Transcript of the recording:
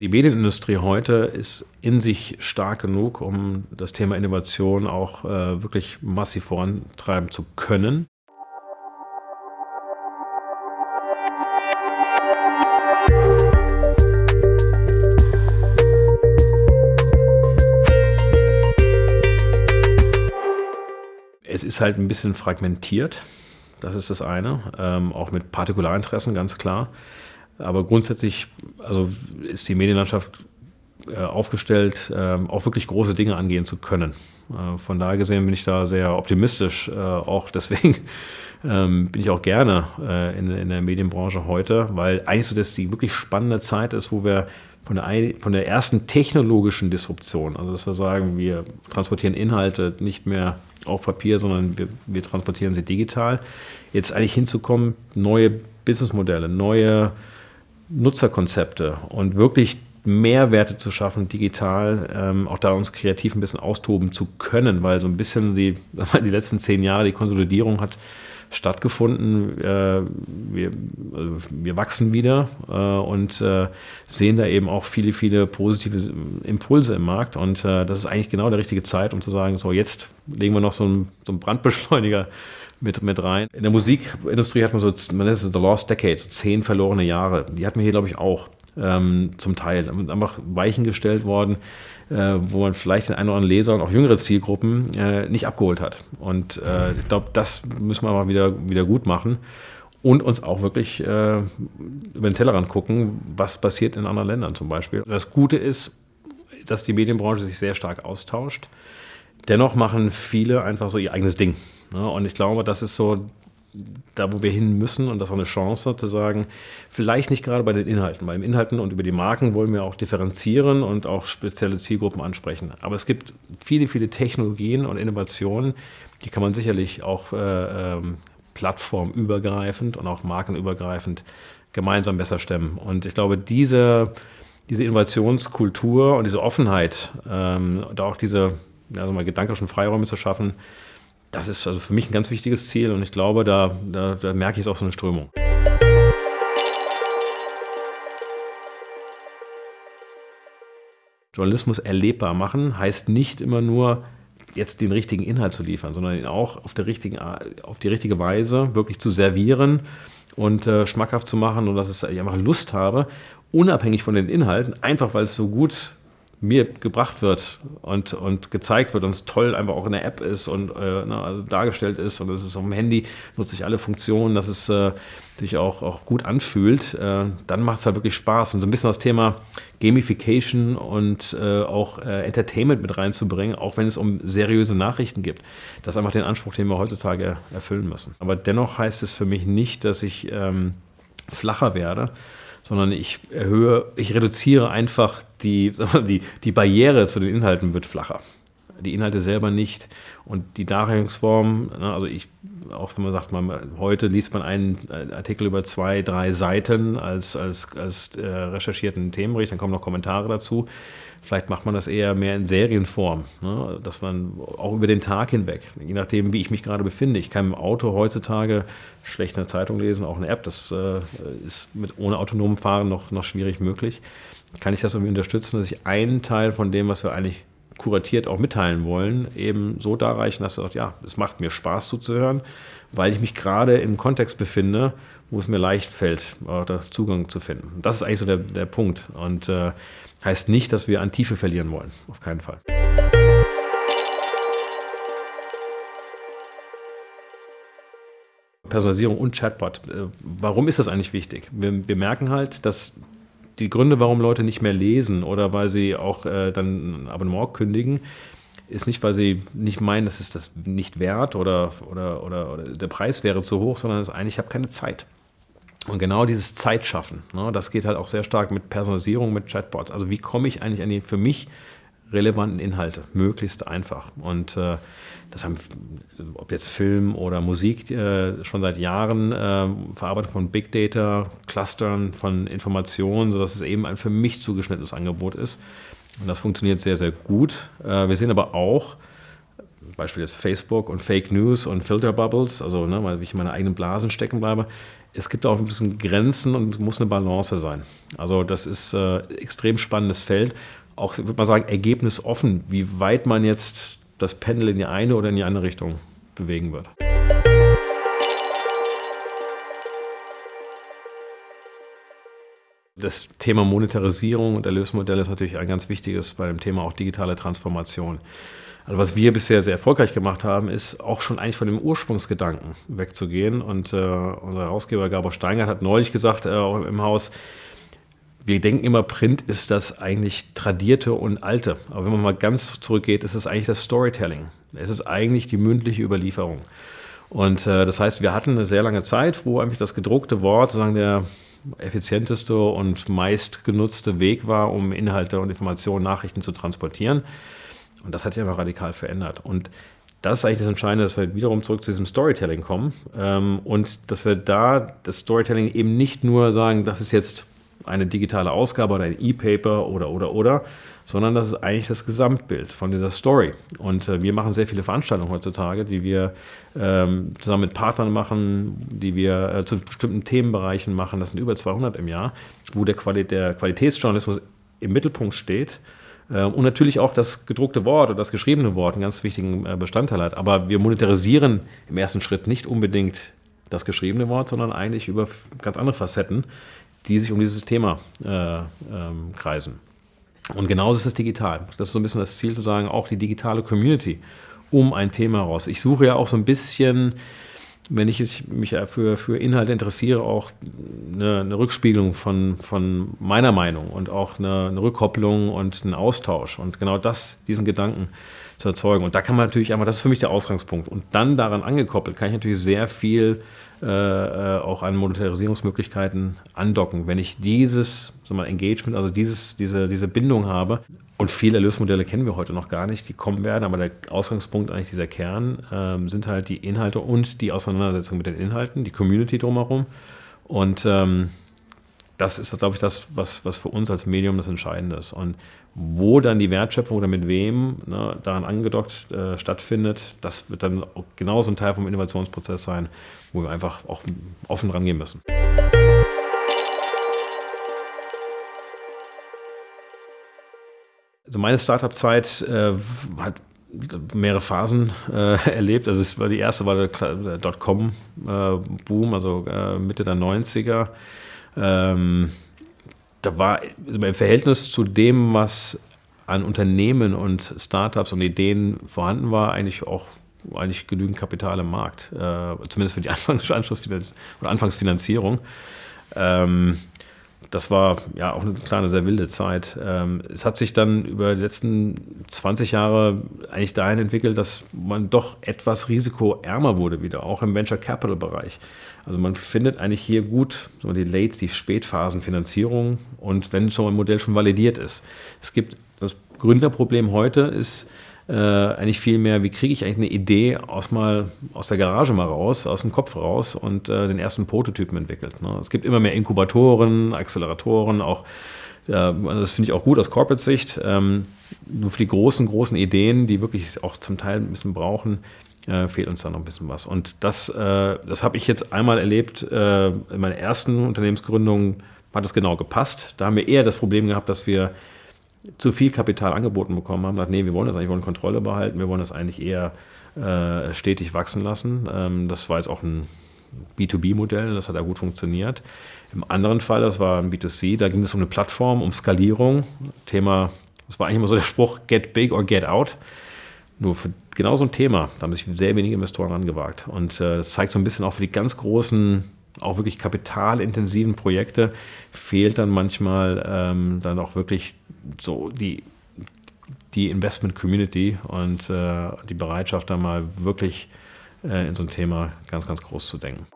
Die Medienindustrie heute ist in sich stark genug, um das Thema Innovation auch äh, wirklich massiv vorantreiben zu können. Es ist halt ein bisschen fragmentiert, das ist das eine, ähm, auch mit Partikularinteressen, ganz klar. Aber grundsätzlich also ist die Medienlandschaft äh, aufgestellt, äh, auch wirklich große Dinge angehen zu können. Äh, von daher gesehen bin ich da sehr optimistisch. Äh, auch deswegen ähm, bin ich auch gerne in, der Medienbranche heute, weil eigentlich so das die wirklich spannende Zeit ist, wo wir von der, von der ersten technologischen Disruption, also dass wir sagen, wir transportieren Inhalte nicht mehr auf Papier, sondern wir, wir transportieren sie digital, jetzt eigentlich hinzukommen, neue Businessmodelle, neue Nutzerkonzepte und wirklich Mehrwerte zu schaffen, digital, ähm, auch da uns kreativ ein bisschen austoben zu können, weil so ein bisschen die, die letzten zehn Jahre die Konsolidierung hat stattgefunden. Äh, wir, also wir wachsen wieder äh, und äh, sehen da eben auch viele, viele positive Impulse im Markt und äh, das ist eigentlich genau der richtige Zeit, um zu sagen, so jetzt legen wir noch so einen, so einen Brandbeschleuniger mit, mit rein. In der Musikindustrie hat man so, man nennt es The Lost Decade, zehn verlorene Jahre. Die hatten wir hier, glaube ich, auch ähm, zum Teil. Einfach Weichen gestellt worden, äh, wo man vielleicht den einen oder anderen Leser und auch jüngere Zielgruppen äh, nicht abgeholt hat. Und äh, ich glaube, das müssen wir mal wieder, wieder gut machen und uns auch wirklich äh, über den Tellerrand gucken, was passiert in anderen Ländern zum Beispiel. Das Gute ist, dass die Medienbranche sich sehr stark austauscht. Dennoch machen viele einfach so ihr eigenes Ding. Ne? Und ich glaube, das ist so da, wo wir hin müssen und das ist auch eine Chance zu sagen, vielleicht nicht gerade bei den Inhalten. Bei den Inhalten und über die Marken wollen wir auch differenzieren und auch spezielle Zielgruppen ansprechen. Aber es gibt viele, viele Technologien und Innovationen, die kann man sicherlich auch äh, ähm, plattformübergreifend und auch markenübergreifend gemeinsam besser stemmen. Und ich glaube, diese, diese Innovationskultur und diese Offenheit ähm, und auch diese also mal gedanklichen Freiräume zu schaffen, das ist also für mich ein ganz wichtiges Ziel und ich glaube, da, da, da merke ich es auch so eine Strömung. Journalismus erlebbar machen heißt nicht immer nur, jetzt den richtigen Inhalt zu liefern, sondern ihn auch auf, der richtigen, auf die richtige Weise wirklich zu servieren und äh, schmackhaft zu machen und dass ich einfach Lust habe, unabhängig von den Inhalten, einfach weil es so gut mir gebracht wird und, und gezeigt wird und es toll einfach auch in der App ist und äh, na, also dargestellt ist und es ist auf dem Handy, nutze ich alle Funktionen, dass es äh, sich auch, auch gut anfühlt, äh, dann macht es halt wirklich Spaß. Und so ein bisschen das Thema Gamification und äh, auch äh, Entertainment mit reinzubringen, auch wenn es um seriöse Nachrichten gibt. Das ist einfach den Anspruch, den wir heutzutage erfüllen müssen. Aber dennoch heißt es für mich nicht, dass ich ähm, flacher werde, sondern ich erhöhe, ich reduziere einfach die, die, die Barriere zu den Inhalten wird flacher. Die Inhalte selber nicht und die Darreichungsform, ne, also ich, auch wenn man sagt, man, heute liest man einen Artikel über zwei, drei Seiten als, als, als äh, recherchierten Themenbericht, dann kommen noch Kommentare dazu. Vielleicht macht man das eher mehr in Serienform, ne? dass man auch über den Tag hinweg, je nachdem, wie ich mich gerade befinde. Ich kann im Auto heutzutage schlecht eine Zeitung lesen, auch eine App. Das äh, ist mit ohne autonomem Fahren noch, noch schwierig möglich. Kann ich das irgendwie unterstützen, dass ich einen Teil von dem, was wir eigentlich kuratiert auch mitteilen wollen, eben so darreichen, dass er sagt, ja, es macht mir Spaß zuzuhören, weil ich mich gerade im Kontext befinde, wo es mir leicht fällt, Zugang zu finden. Das ist eigentlich so der, der Punkt. Und äh, Heißt nicht, dass wir an Tiefe verlieren wollen. Auf keinen Fall. Personalisierung und Chatbot. Äh, warum ist das eigentlich wichtig? Wir, wir, merken halt, dass die Gründe, warum Leute nicht mehr lesen oder weil sie auch äh, dann ein Abonnement kündigen, ist nicht, weil sie nicht meinen, das ist das nicht wert oder, oder, oder, oder der Preis wäre zu hoch, sondern es ist eigentlich, ich habe keine Zeit. Und genau dieses Zeitschaffen, ne, das geht halt auch sehr stark mit Personalisierung, mit Chatbots. Also wie komme ich eigentlich an die für mich relevanten Inhalte, möglichst einfach. Und äh, das haben, ob jetzt Film oder Musik, äh, schon seit Jahren äh, Verarbeitung von Big Data, Clustern von Informationen, sodass es eben ein für mich zugeschnittenes Angebot ist. Und das funktioniert sehr, sehr gut. Äh, wir sehen aber auch, Beispiel jetzt Facebook und Fake News und Filter Bubbles, also ne, weil ich in meiner eigenen Blasen stecken bleibe. Es gibt auch ein bisschen Grenzen und muss eine Balance sein. Also das ist äh, extrem spannendes Feld. Auch, würde man sagen, ergebnisoffen, wie weit man jetzt das Pendel in die eine oder in die andere Richtung bewegen wird. Das Thema Monetarisierung und Erlösmodelle ist natürlich ein ganz wichtiges bei dem Thema auch digitale Transformation. Also was wir bisher sehr erfolgreich gemacht haben, ist auch schon eigentlich von dem Ursprungsgedanken wegzugehen. Und äh, unser Herausgeber Gabor Steingart hat neulich gesagt, äh, auch im Haus, wir denken immer, Print ist das eigentlich Tradierte und Alte. Aber wenn man mal ganz zurückgeht, ist es eigentlich das Storytelling. Es ist eigentlich die mündliche Überlieferung. Und äh, das heißt, wir hatten eine sehr lange Zeit, wo eigentlich das gedruckte Wort sozusagen der effizienteste und meistgenutzte Weg war, um Inhalte und Informationen, Nachrichten zu transportieren. Und das hat sich einfach radikal verändert. Und das ist eigentlich das Entscheidende, dass wir wiederum zurück zu diesem Storytelling kommen ähm, und dass wir da das Storytelling eben nicht nur sagen, das ist jetzt eine digitale Ausgabe oder ein E-Paper oder, oder, oder, sondern das ist eigentlich das Gesamtbild von dieser Story. Und äh, wir machen sehr viele Veranstaltungen heutzutage, die wir ähm, zusammen mit Partnern machen, die wir äh, zu bestimmten Themenbereichen machen. Das sind über 200 im Jahr, wo der, Quali der Qualitätsjournalismus im Mittelpunkt steht. Äh, und natürlich auch das gedruckte Wort oder das geschriebene Wort einen ganz wichtigen äh, Bestandteil hat. Aber wir monetarisieren im ersten Schritt nicht unbedingt das geschriebene Wort, sondern eigentlich über ganz andere Facetten, die sich um dieses Thema äh, ähm, kreisen. Und genauso ist es digital. Das ist so ein bisschen das Ziel zu sagen, auch die digitale Community um ein Thema raus. Ich suche ja auch so ein bisschen, wenn ich mich für, für Inhalte interessiere, auch eine, eine Rückspiegelung von, von meiner Meinung und auch eine, eine Rückkopplung und einen Austausch. Und genau das, diesen Gedanken zu erzeugen. Und da kann man natürlich einmal, das ist für mich der Ausgangspunkt. Und dann daran angekoppelt, kann ich natürlich sehr viel äh, äh, auch an Monetarisierungsmöglichkeiten andocken. Wenn ich dieses sagen wir, Engagement, also dieses, diese, diese Bindung habe, und viele Erlösmodelle kennen wir heute noch gar nicht, die kommen werden, aber der Ausgangspunkt, eigentlich dieser Kern, ähm, sind halt die Inhalte und die Auseinandersetzung mit den Inhalten, die Community drumherum. Und ähm, das ist, glaube ich, das, was, was für uns als Medium das Entscheidende ist. Und wo dann die Wertschöpfung oder mit wem ne, daran angedockt äh, stattfindet, das wird dann genauso ein Teil vom Innovationsprozess sein, wo wir einfach auch offen rangehen müssen. Also meine Startup-Zeit äh, hat mehrere Phasen äh, erlebt. Also es war die erste war der Dotcom-Boom, äh, also äh, Mitte der 90er. Ähm, da war also im Verhältnis zu dem, was an Unternehmen und Startups und Ideen vorhanden war, eigentlich auch eigentlich genügend Kapital im Markt, äh, zumindest für die Anfangs oder Anfangsfinanzierung. Ähm, das war ja auch eine kleine, sehr wilde Zeit. Ähm, es hat sich dann über die letzten 20 Jahre eigentlich dahin entwickelt, dass man doch etwas risikoärmer wurde wieder, auch im Venture Capital Bereich. Also man findet eigentlich hier gut so die Late, die Spätphasenfinanzierung und wenn schon ein Modell schon validiert ist. Es gibt das Gründerproblem heute ist, äh, eigentlich viel mehr, wie kriege ich eigentlich eine Idee aus, mal, aus der Garage mal raus, aus dem Kopf raus und äh, den ersten Prototypen entwickelt. Ne? Es gibt immer mehr Inkubatoren, Acceleratoren, auch das finde ich auch gut aus Corporate-Sicht. Ähm, nur für die großen, großen Ideen, die wirklich auch zum Teil ein bisschen brauchen, äh, fehlt uns da noch ein bisschen was. Und das, äh, das habe ich jetzt einmal erlebt in meiner ersten Unternehmensgründung, hat es genau gepasst. Da haben wir eher das Problem gehabt, dass wir zu viel Kapital angeboten bekommen haben, gesagt, nee, wir wollen das eigentlich, wir wollen Kontrolle behalten, wir wollen das eigentlich eher äh, stetig wachsen lassen. Ähm, das war jetzt auch ein B2B-Modell, das hat ja gut funktioniert. Im anderen Fall, das war ein B2C, da ging es um eine Plattform, um Skalierung. Thema, das war eigentlich immer so der Spruch, get big or get out. Nur für genau so ein Thema, da haben sich sehr wenige Investoren angewagt. Und äh, das zeigt so ein bisschen auch für die ganz großen auch wirklich kapitalintensiven Projekte fehlt dann manchmal ähm, dann auch wirklich so die, die Investment Community und äh, die Bereitschaft, da mal wirklich äh, in so ein Thema ganz, ganz groß zu denken.